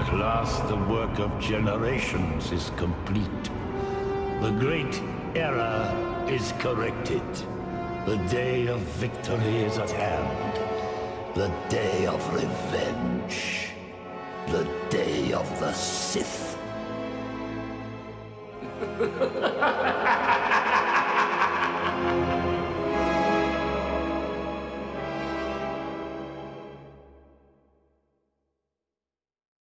At last the work of generations is complete. The great error is corrected. The day of victory is at hand. The day of revenge. The day of the Sith.